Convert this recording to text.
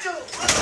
社長